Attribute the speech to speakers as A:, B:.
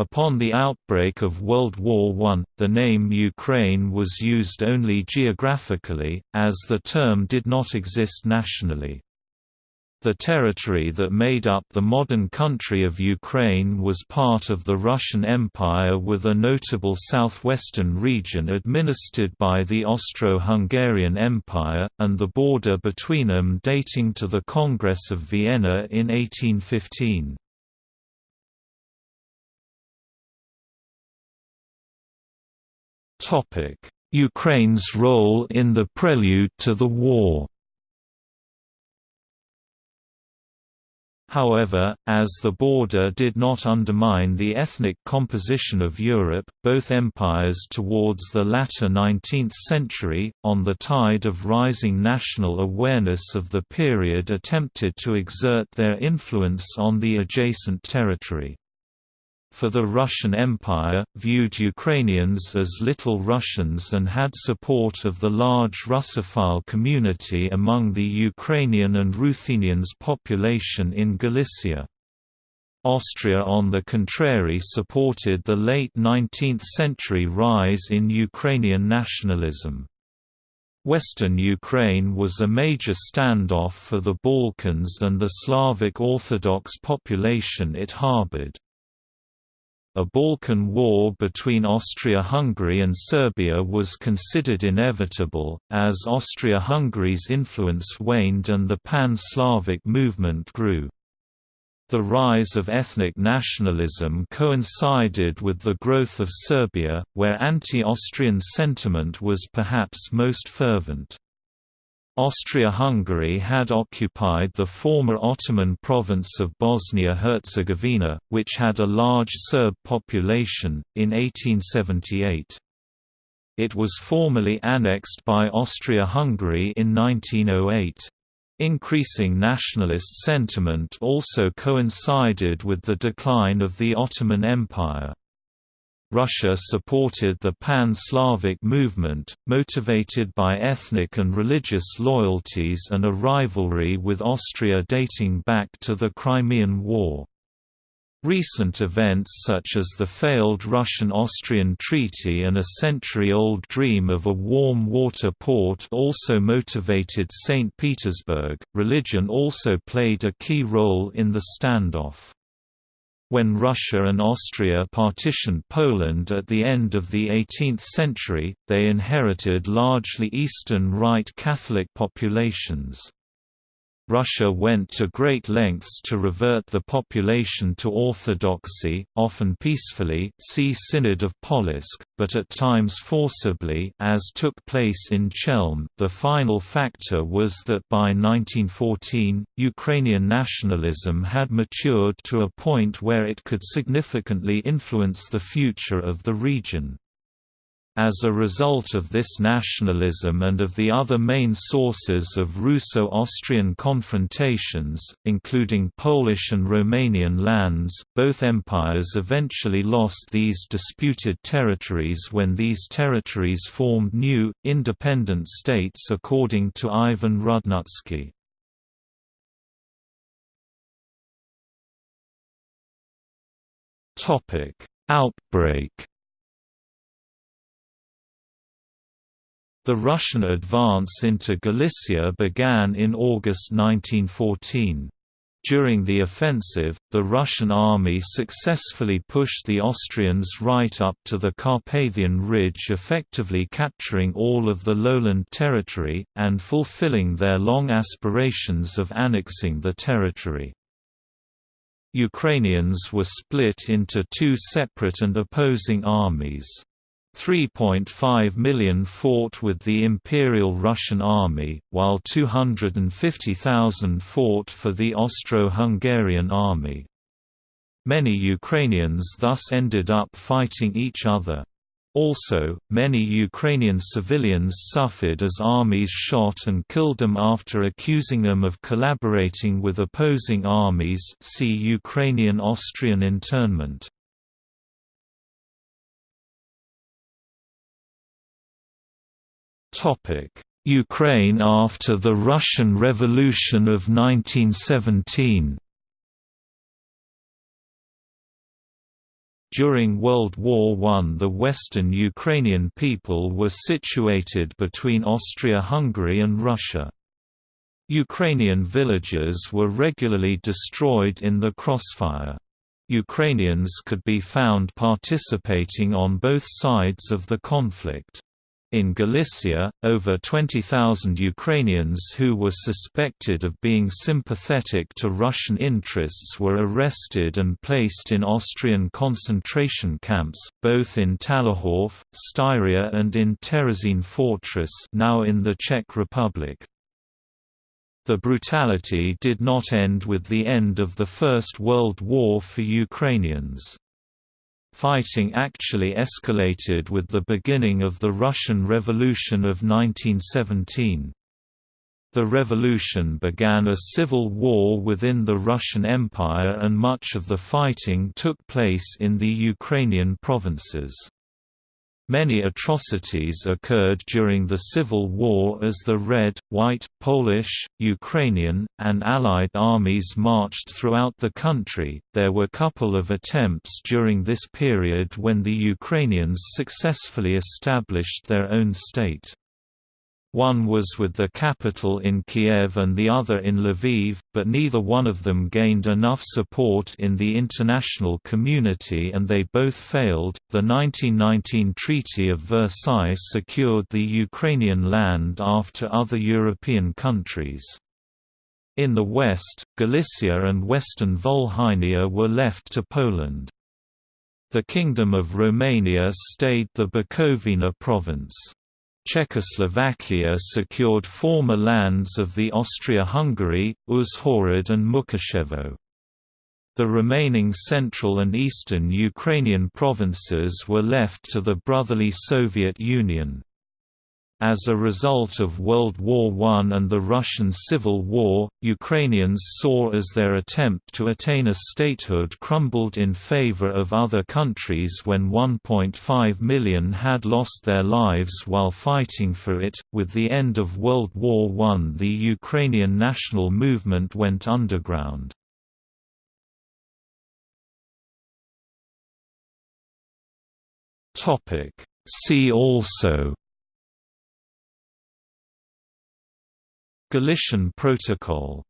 A: Upon the outbreak of World War I, the name Ukraine was used only geographically, as the term did not exist nationally. The territory that made up the modern country of Ukraine was part of the Russian Empire with a notable southwestern region administered by the Austro-Hungarian Empire, and the border between them dating to the Congress of Vienna in 1815. Ukraine's role in the prelude to the war. However, as the border did not undermine the ethnic composition of Europe, both empires towards the latter 19th century, on the tide of rising national awareness of the period attempted to exert their influence on the adjacent territory for the Russian Empire, viewed Ukrainians as Little Russians and had support of the large Russophile community among the Ukrainian and Ruthenians population in Galicia. Austria on the contrary supported the late 19th-century rise in Ukrainian nationalism. Western Ukraine was a major standoff for the Balkans and the Slavic Orthodox population it harbored. A Balkan War between Austria-Hungary and Serbia was considered inevitable, as Austria-Hungary's influence waned and the Pan-Slavic movement grew. The rise of ethnic nationalism coincided with the growth of Serbia, where anti-Austrian sentiment was perhaps most fervent. Austria-Hungary had occupied the former Ottoman province of Bosnia-Herzegovina, which had a large Serb population, in 1878. It was formally annexed by Austria-Hungary in 1908. Increasing nationalist sentiment also coincided with the decline of the Ottoman Empire. Russia supported the Pan-Slavic movement, motivated by ethnic and religious loyalties and a rivalry with Austria dating back to the Crimean War. Recent events such as the failed Russian-Austrian treaty and a century-old dream of a warm water port also motivated St. Petersburg. Religion also played a key role in the standoff. When Russia and Austria partitioned Poland at the end of the 18th century, they inherited largely Eastern Rite Catholic populations. Russia went to great lengths to revert the population to orthodoxy, often peacefully see Synod of Polotsk, but at times forcibly as took place in Chelm. The final factor was that by 1914, Ukrainian nationalism had matured to a point where it could significantly influence the future of the region. As a result of this nationalism and of the other main sources of Russo-Austrian confrontations, including Polish and Romanian lands, both empires eventually lost these disputed territories when these territories formed new, independent states according to Ivan Rudnytsky. Outbreak The Russian advance into Galicia began in August 1914. During the offensive, the Russian army successfully pushed the Austrians right up to the Carpathian Ridge effectively capturing all of the lowland territory, and fulfilling their long aspirations of annexing the territory. Ukrainians were split into two separate and opposing armies. 3.5 million fought with the Imperial Russian Army, while 250,000 fought for the Austro-Hungarian Army. Many Ukrainians thus ended up fighting each other. Also, many Ukrainian civilians suffered as armies shot and killed them after accusing them of collaborating with opposing armies see Ukrainian-Austrian internment. Ukraine after the Russian Revolution of 1917 During World War I the western Ukrainian people were situated between Austria-Hungary and Russia. Ukrainian villages were regularly destroyed in the crossfire. Ukrainians could be found participating on both sides of the conflict. In Galicia, over 20,000 Ukrainians who were suspected of being sympathetic to Russian interests were arrested and placed in Austrian concentration camps, both in Thalerhof, Styria and in Terezin Fortress now in the Czech Republic. The brutality did not end with the end of the First World War for Ukrainians. Fighting actually escalated with the beginning of the Russian Revolution of 1917. The revolution began a civil war within the Russian Empire and much of the fighting took place in the Ukrainian provinces. Many atrocities occurred during the Civil War as the Red, White, Polish, Ukrainian, and Allied armies marched throughout the country. There were couple of attempts during this period when the Ukrainians successfully established their own state. One was with the capital in Kiev and the other in Lviv, but neither one of them gained enough support in the international community and they both failed. The 1919 Treaty of Versailles secured the Ukrainian land after other European countries. In the west, Galicia and western Volhynia were left to Poland. The Kingdom of Romania stayed the Bukovina province. Czechoslovakia secured former lands of the Austria-Hungary, Uzhhorod and Mukachevo. The remaining central and eastern Ukrainian provinces were left to the brotherly Soviet Union. As a result of World War I and the Russian Civil War, Ukrainians saw as their attempt to attain a statehood crumbled in favor of other countries when 1.5 million had lost their lives while fighting for it. With the end of World War I, the Ukrainian national movement went underground. See also Galician Protocol